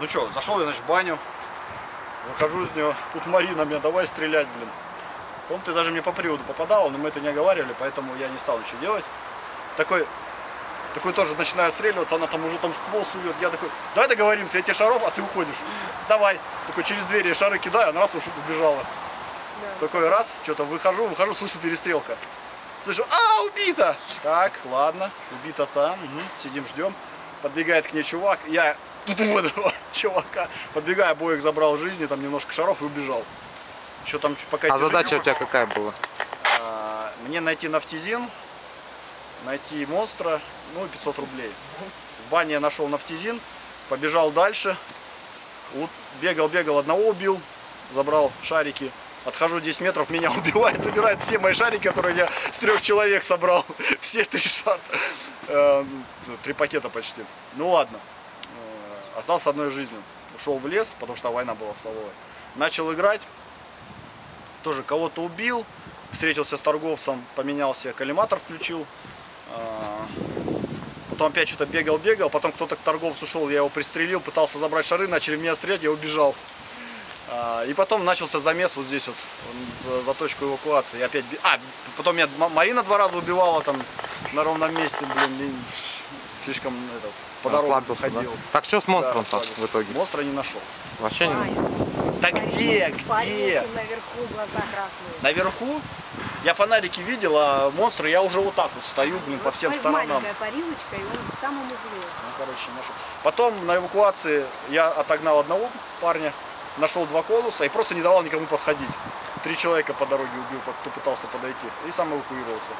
Ну что, зашел я, значит, в баню. Выхожу из нее. Тут Марина мне, давай стрелять, блин. Помню, ты даже мне по приводу попадала, но мы это не оговаривали, поэтому я не стал ничего делать. Такой, такой тоже начинаю отстреливаться, она там уже там ствол сует. Я такой, давай договоримся, я тебе шаров, а ты уходишь. Давай. Такой через двери я шары кидаю, она раз уж убежала. Такой раз, что-то выхожу, выхожу, слышу перестрелка. Слышу, а, убита! Так, ладно, убита там, мгм, сидим, ждем. Подбегает к ней чувак, я этого чувака. Подбегаю, обоих забрал жизни, там немножко шаров и убежал. Еще там пока А задача у тебя какая была? А, Мне найти нафтизин, найти монстра, ну и 500 рублей. В бане я нашел нафтизин, побежал дальше, Вот бегал, бегал, одного убил, забрал шарики. Отхожу 10 метров, меня убивает, собирает все мои шарики, которые я с трех человек собрал. Все три шара. Э, Три пакета почти. Ну ладно. Остался одной жизнью. Ушел в лес, потому что война была в столовой. Начал играть. Тоже кого-то убил. Встретился с торговцем, поменял себе коллиматор, включил. А, Потом опять что-то бегал-бегал, потом кто-то к торговцу шел, я его пристрелил, пытался забрать шары, начали меня стрелять, я убежал. А, И потом начался замес вот здесь вот, за, за точку эвакуации. И опять... А, потом меня Ма- Марина два раза убивала там на ровном месте, блин, слишком этот, по дорогам Расслабился, да? ходил. Так что с Да, монстром там расслабился. в итоге? Монстра не нашел. Вообще не... Да где, где? Наверху, глаза красные. Наверху я фонарики видел, а монстры я уже вот так вот стою, блин, по Вот всем смотри, сторонам. Маленькая парилочка, и он в самом углу. Ну, короче, нашел. Потом на эвакуации я отогнал одного парня, нашел два конуса и просто не давал никому подходить. Три человека по дороге убил, кто пытался подойти. И сам эвакуировался.